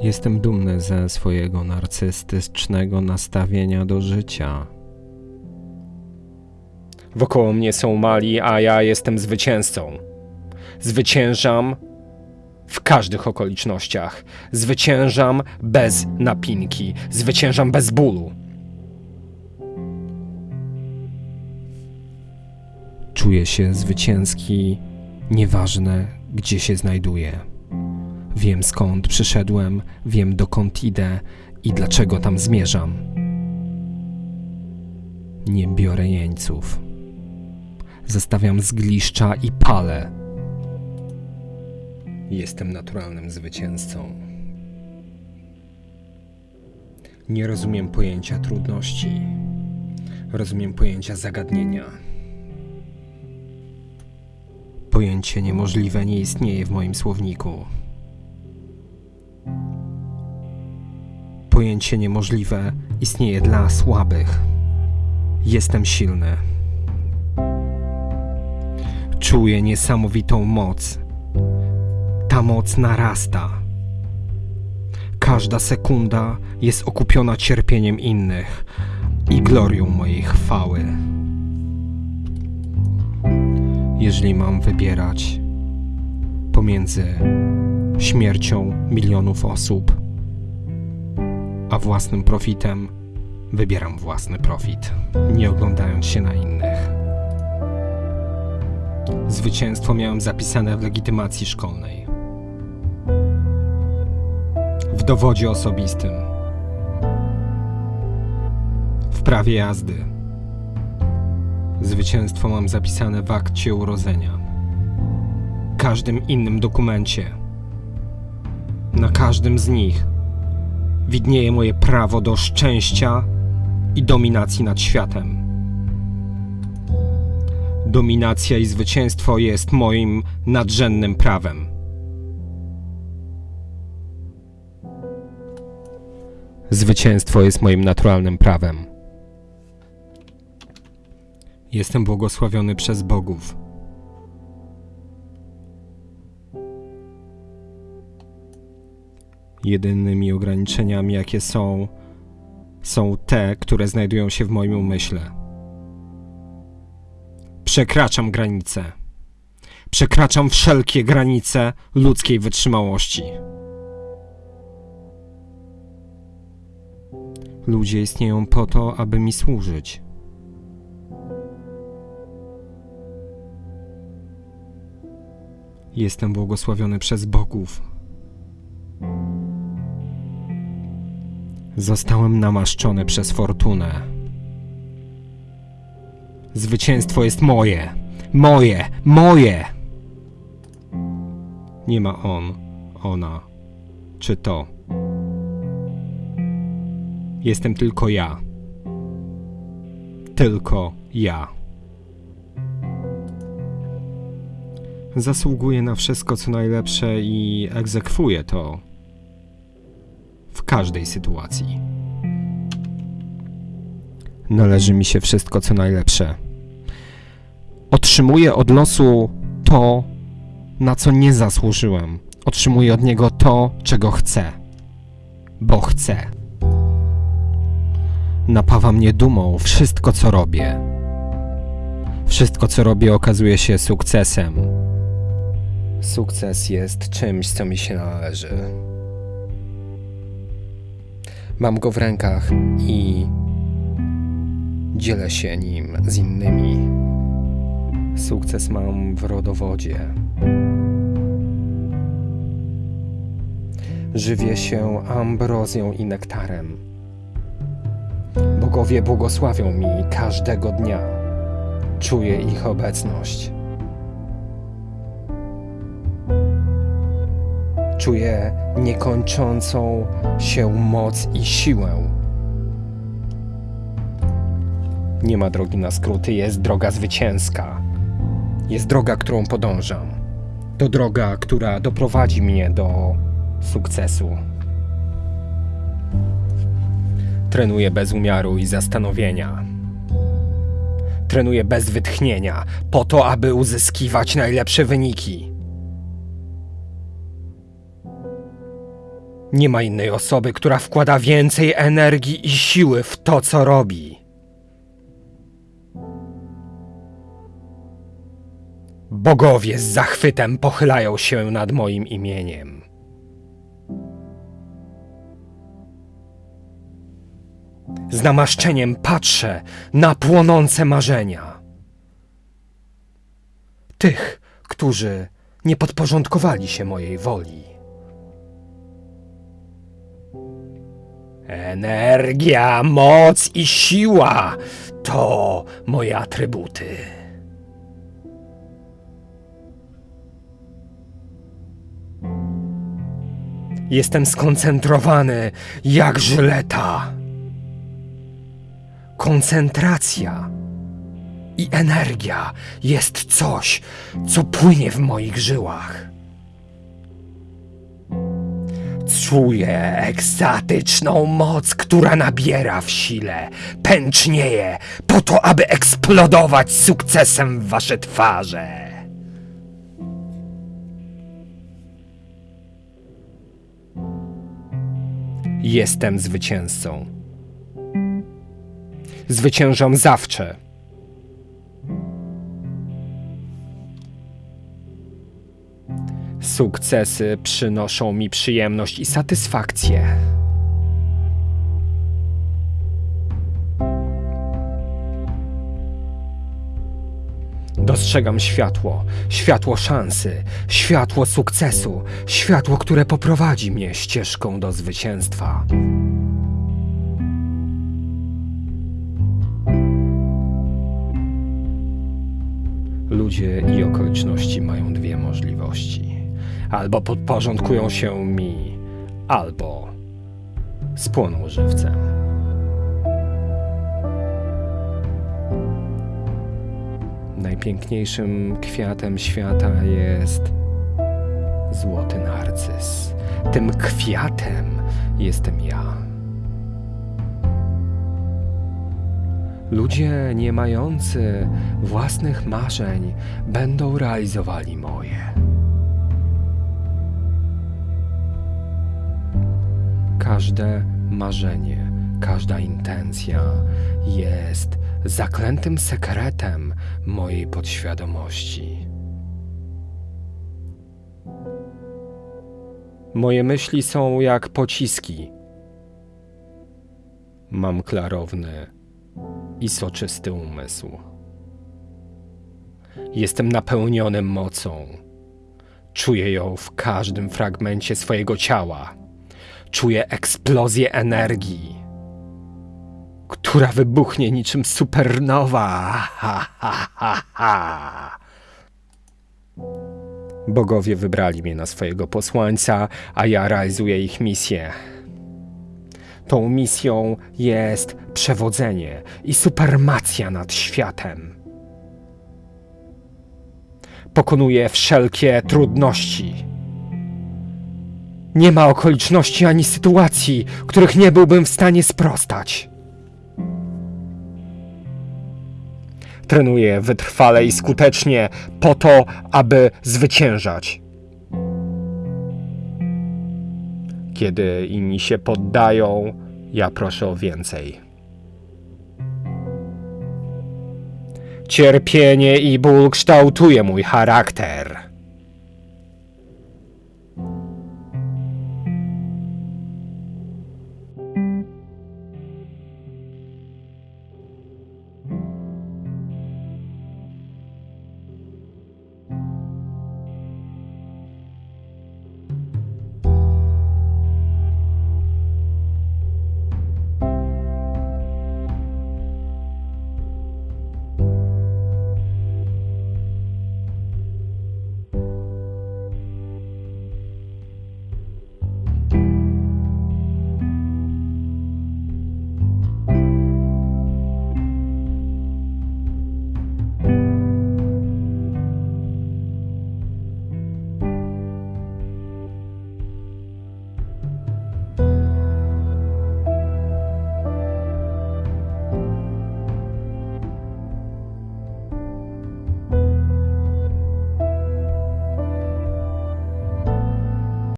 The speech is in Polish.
Jestem dumny ze swojego narcystycznego nastawienia do życia. Wokoło mnie są mali, a ja jestem zwycięzcą. Zwyciężam w każdych okolicznościach. Zwyciężam bez napinki. Zwyciężam bez bólu. Czuję się zwycięski, nieważne gdzie się znajduję. Wiem skąd przyszedłem, wiem dokąd idę i dlaczego tam zmierzam. Nie biorę jeńców. Zostawiam zgliszcza i palę. Jestem naturalnym zwycięzcą. Nie rozumiem pojęcia trudności. Rozumiem pojęcia zagadnienia. Pojęcie niemożliwe nie istnieje w moim słowniku. Pojęcie niemożliwe istnieje dla słabych. Jestem silny. Czuję niesamowitą moc. Ta moc narasta. Każda sekunda jest okupiona cierpieniem innych i glorią mojej chwały. Jeżeli mam wybierać pomiędzy śmiercią milionów osób własnym profitem, wybieram własny profit, nie oglądając się na innych. Zwycięstwo miałem zapisane w legitymacji szkolnej. W dowodzie osobistym. W prawie jazdy. Zwycięstwo mam zapisane w akcie urodzenia. Każdym innym dokumencie. Na każdym z nich widnieje moje prawo do szczęścia i dominacji nad światem. Dominacja i zwycięstwo jest moim nadrzędnym prawem. Zwycięstwo jest moim naturalnym prawem. Jestem błogosławiony przez bogów. Jedynymi ograniczeniami, jakie są, są te, które znajdują się w moim umyśle. Przekraczam granice. Przekraczam wszelkie granice ludzkiej wytrzymałości. Ludzie istnieją po to, aby mi służyć. Jestem błogosławiony przez bogów. Zostałem namaszczony przez fortunę. Zwycięstwo jest moje! Moje! Moje! Nie ma on, ona, czy to. Jestem tylko ja. Tylko ja. Zasługuję na wszystko, co najlepsze i egzekwuję to każdej sytuacji. Należy mi się wszystko, co najlepsze. Otrzymuję od losu to, na co nie zasłużyłem. Otrzymuję od niego to, czego chcę. Bo chcę. Napawa mnie dumą wszystko, co robię. Wszystko, co robię, okazuje się sukcesem. Sukces jest czymś, co mi się należy. Mam go w rękach i dzielę się nim z innymi. Sukces mam w rodowodzie. Żywię się ambrozją i nektarem. Bogowie błogosławią mi każdego dnia. Czuję ich obecność. Czuję niekończącą się moc i siłę. Nie ma drogi na skróty, jest droga zwycięska. Jest droga, którą podążam. To droga, która doprowadzi mnie do sukcesu. Trenuję bez umiaru i zastanowienia. Trenuję bez wytchnienia, po to, aby uzyskiwać najlepsze wyniki. Nie ma innej osoby, która wkłada więcej energii i siły w to, co robi. Bogowie z zachwytem pochylają się nad moim imieniem. Z namaszczeniem patrzę na płonące marzenia. Tych, którzy nie podporządkowali się mojej woli. Energia, moc i siła to moje atrybuty. Jestem skoncentrowany jak żyleta. Koncentracja i energia jest coś, co płynie w moich żyłach. Czuję ekstatyczną moc, która nabiera w sile, pęcznieje, po to, aby eksplodować sukcesem w wasze twarze. Jestem zwycięzcą. Zwyciężam zawsze. Sukcesy przynoszą mi przyjemność i satysfakcję. Dostrzegam światło, światło szansy, światło sukcesu, światło, które poprowadzi mnie ścieżką do zwycięstwa. Ludzie i okoliczności mają dwie możliwości. Albo podporządkują się mi, albo spłoną żywcem. Najpiękniejszym kwiatem świata jest złoty narcyz. Tym kwiatem jestem ja. Ludzie nie mający własnych marzeń będą realizowali moje. Każde marzenie, każda intencja jest zaklętym sekretem mojej podświadomości. Moje myśli są jak pociski. Mam klarowny i soczysty umysł. Jestem napełniony mocą. Czuję ją w każdym fragmencie swojego ciała. Czuję eksplozję energii, która wybuchnie niczym supernowa. Bogowie wybrali mnie na swojego posłańca, a ja realizuję ich misję. Tą misją jest przewodzenie i supermacja nad światem. Pokonuję wszelkie trudności. Nie ma okoliczności ani sytuacji, których nie byłbym w stanie sprostać. Trenuję wytrwale i skutecznie po to, aby zwyciężać. Kiedy inni się poddają, ja proszę o więcej. Cierpienie i ból kształtuje mój charakter.